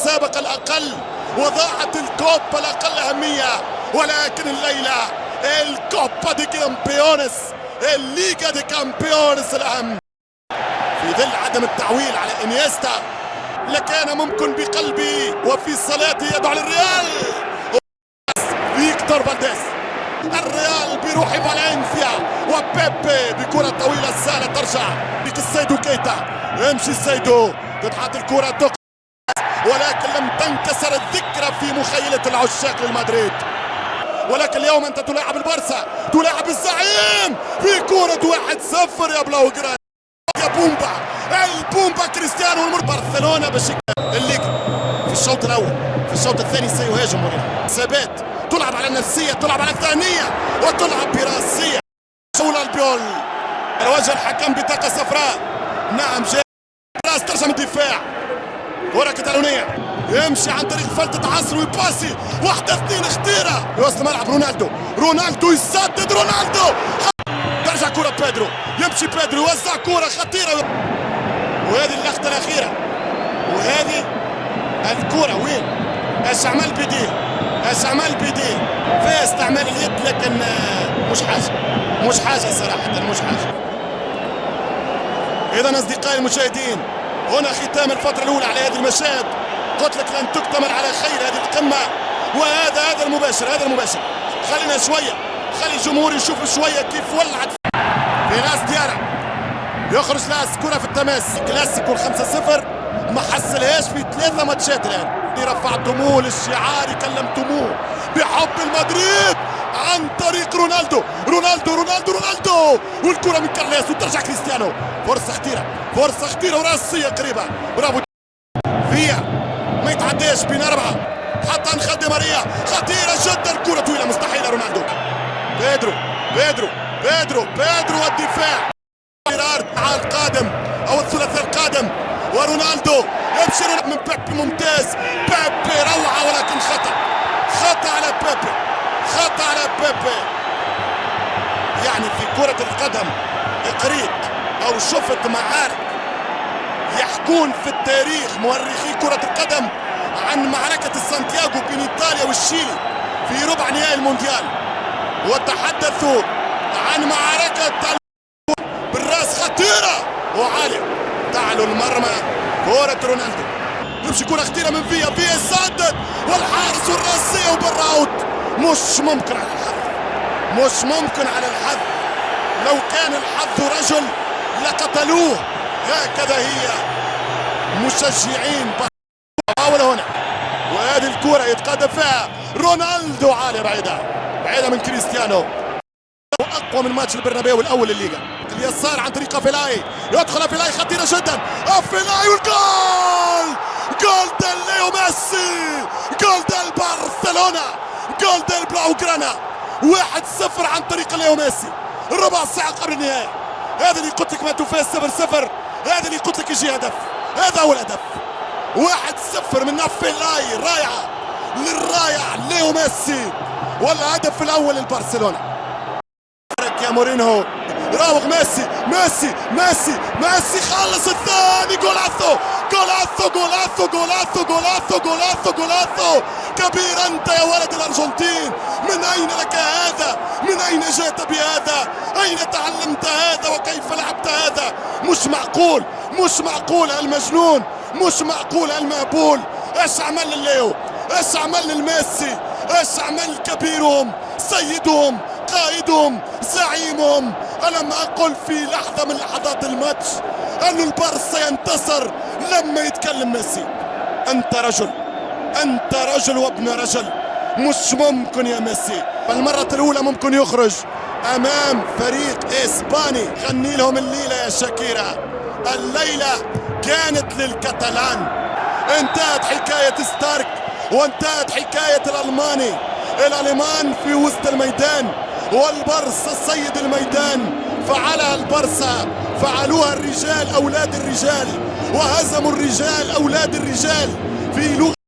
السابق الأقل وضاعت الكوبا الأقل أهمية ولكن الليلة الكوبا دي كامبيونس الليغا دي كامبيونس الأهم. في ظل عدم التعويل على إنيستا لكان ممكن بقلبي وفي صلاته يدعو للريال. فيكتور فالديز الريال بروح فالنسيا وبيبي بكرة طويلة سهلة ترجع. بك السيدو كيتا يمشي السيدو تتحط الكرة تق ولكن لم تنكسر الذكرى في مخيلة العشاق للمدريد. ولكن اليوم أنت تلاعب البرسا تلاعب الزعيم في كرة واحد صفر يا بلاوغران يا بومبا البومبا كريستيانو المر برشلونة باش الليج في الشوط الأول في الشوط الثاني سيهاجم مورينيو ثبات تلعب على النفسية تلعب على الثانية وتلعب برأسية. شول البيول. وجه الحكم بطاقة صفراء. نعم جاء راس ترجم الدفاع. كرة كتالونية. يمشي عن طريق فلتة عصر ويباسي. واحدة اثنين خطيرة يوصل ملعب رونالدو. رونالدو يسدد رونالدو. ترجع كرة بيدرو. يمشي بيدرو. يوزع كرة خطيرة. وهذه اللقطة الأخيرة. وهذه الكرة. وين؟ استعمال بيديه استعمال بيديه فيها استعمال اليد لكن مش حاجة. مش حاجة صراحة مش حاجة. إذا أصدقائي المشاهدين هنا ختام الفترة الأولى على هذه المشاهد. قلت لك لن تكتمل على خير هذه القمة. وهذا هذا المباشر هذا المباشر. خلينا شوية. خلي الجمهور يشوف شوية كيف ولعت. في ناس ديارة يخرج لاس كرة في التماس. كلاسيكو 5-0 ما حصلهاش في ثلاثة ماتشات الآن. رفعتموه للشعار كلمتموه بحب المدريد! عن طريق رونالدو. رونالدو رونالدو رونالدو! والكرة من كارليس وترجع كريستيانو. فرصة خطيرة فرصة خطيرة وراسية قريبة. برافو. فيا ما يتعداش بين أربعة. حتى دي ماريا. خطيرة جدا. الكرة طويلة مستحيلة رونالدو. بيدرو بيدرو بيدرو بيدرو والدفاع. على القادم أو الثلاثي القادم. ورونالدو يبشر من بيبي ممتاز. بيبي روعة ولكن خطأ. خطأ على بيبي خطأ على بيبي. يعني في كرة القدم قريت أو شفت معارك يحكون في التاريخ مؤرخي كرة القدم عن معركة سانتياغو بين إيطاليا والشيلي في ربع نهائي المونديال. وتحدثوا عن معركة بالراس خطيرة. وعالية تعلو المرمى كرة رونالدو. يمشي كرة خطيرة من فيا فيا سدد والحارس والراسية وبراوت مش ممكن على الحظ. مش ممكن على الحظ. لو كان الحظ رجل لقتلوه. هكذا هي. مشجعين محاولة هنا. وهذه الكرة يتقدم فيها رونالدو عالية بعيدة. بعيدة من كريستيانو. أقوى من ماتش البرنابيو الأول الليغا اليسار عن طريق أفيلاي. يدخل أفيلاي خطيرة جدا. أفيلاي والجول! gol del ليو ميسي! gol del برشلونه gol blaugrana واحد صفر عن طريق ليو ميسي. ربع ساعة قبل النهاية. هذا اللي قلت لك ما تفاز صفر صفر. هذا اللي قلت لك يجي هدف. هذا هو الهدف. واحد صفر من افيلاي رائعة. للرائع ليو ميسي. والهدف الأول لبرشلونة يا مورينهو راوغ ميسي. ميسي. ميسي. ميسي خلص الثاني. جولاتو جولاتو جولاتو جولاتو جولاتو جولاتو جولاتو كبير أنت يا ولد الأرجنتين. من أين لك هذا؟ من أين جئت بهذا؟ أين تعلمت هذا؟ وكيف لعبت هذا؟ مش معقول مش معقول المجنون مش معقول المهبول إيش عمل لليو إيش عمل للميسي إيش عمل كبيرهم سيدهم قائدهم زعيمهم. ألم أقل في لحظة من لحظات الماتش أن البارسا ينتصر لما يتكلم ميسي أنت رجل أنت رجل وابن رجل مش ممكن يا ميسي. فالمرة الأولى ممكن يخرج أمام فريق إسباني. غني لهم الليلة يا شاكيرا. الليلة كانت للكتالان. انتهت حكاية ستارك وانتهت حكاية الألماني. الألمان في وسط الميدان والبرصة سيد الميدان. فعلها البرصة فعلوها الرجال أولاد الرجال. وهزموا الرجال أولاد الرجال في لغة